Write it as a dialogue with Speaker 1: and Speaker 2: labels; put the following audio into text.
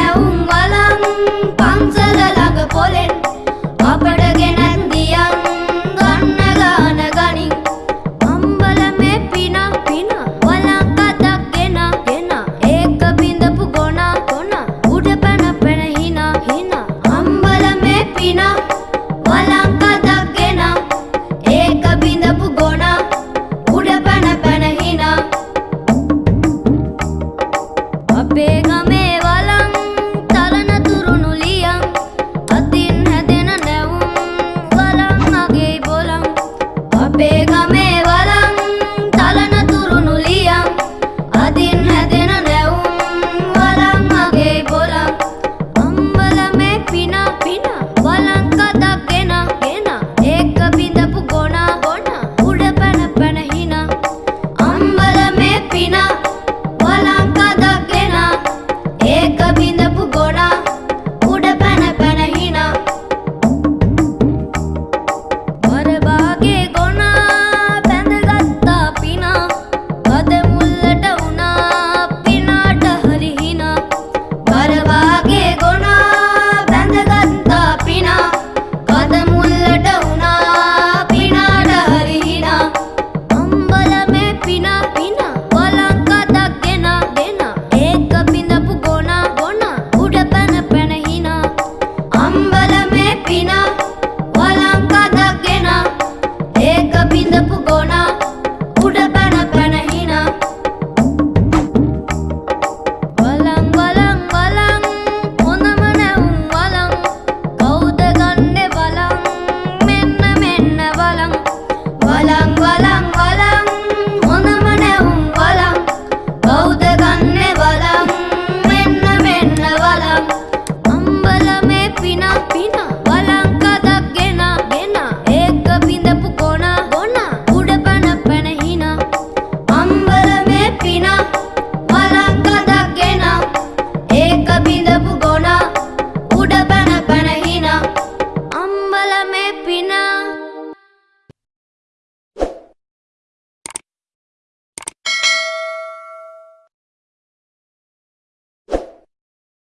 Speaker 1: é uma